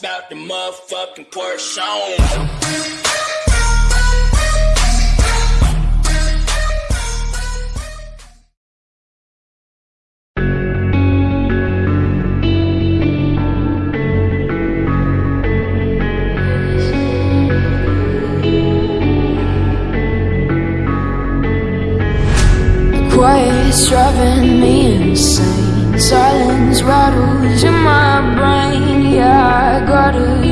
about the motherfucking Porsche. driving me silence rattles in my brain. Yeah, I gotta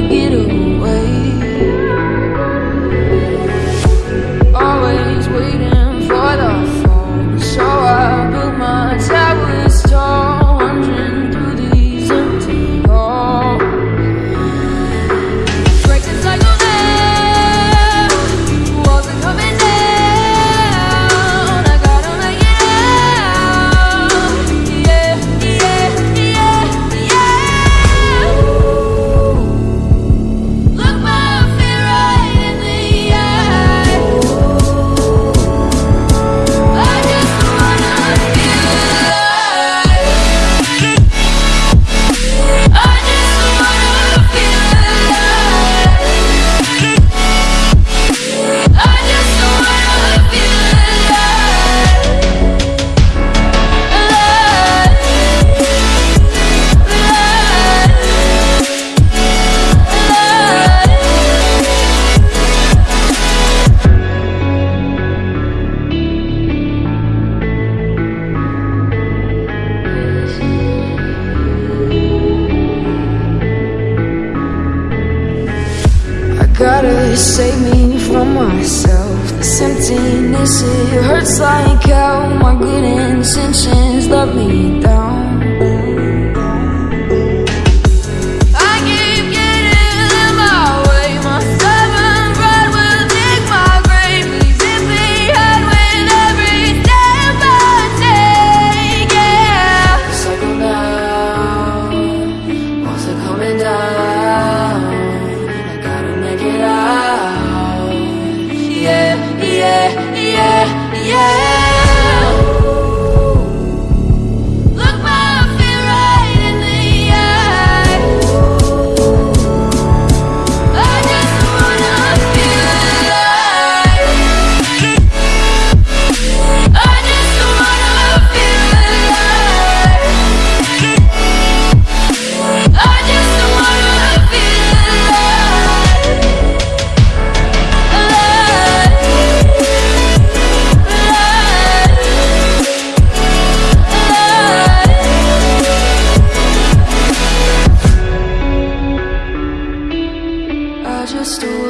gotta save me from myself. This emptiness, it hurts like hell My good intentions let me down. story.